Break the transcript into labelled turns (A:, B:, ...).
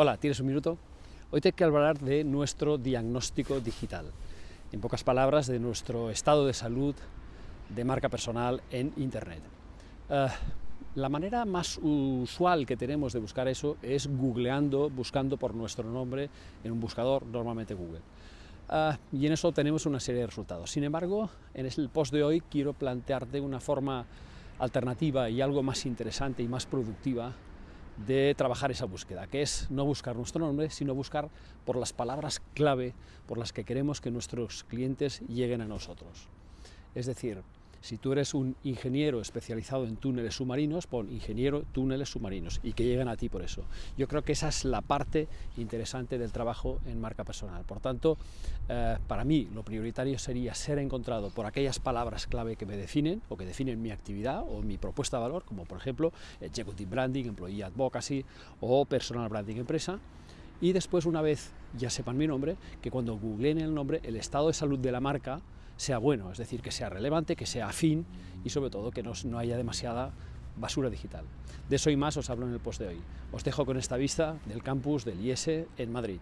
A: Hola, ¿tienes un minuto? Hoy te quiero hablar de nuestro diagnóstico digital. En pocas palabras, de nuestro estado de salud de marca personal en Internet. Uh, la manera más usual que tenemos de buscar eso es googleando, buscando por nuestro nombre en un buscador, normalmente Google. Uh, y en eso tenemos una serie de resultados. Sin embargo, en el post de hoy quiero plantearte una forma alternativa y algo más interesante y más productiva de trabajar esa búsqueda, que es no buscar nuestro nombre, sino buscar por las palabras clave por las que queremos que nuestros clientes lleguen a nosotros. Es decir, si tú eres un ingeniero especializado en túneles submarinos, pon ingeniero túneles submarinos y que lleguen a ti por eso. Yo creo que esa es la parte interesante del trabajo en marca personal. Por tanto, eh, para mí lo prioritario sería ser encontrado por aquellas palabras clave que me definen o que definen mi actividad o mi propuesta de valor, como por ejemplo Executive Branding, Employee Advocacy o Personal Branding Empresa. Y después, una vez ya sepan mi nombre, que cuando googleen el nombre, el estado de salud de la marca sea bueno, es decir, que sea relevante, que sea afín y sobre todo que no, no haya demasiada basura digital. De eso y más os hablo en el post de hoy. Os dejo con esta vista del campus del IES en Madrid.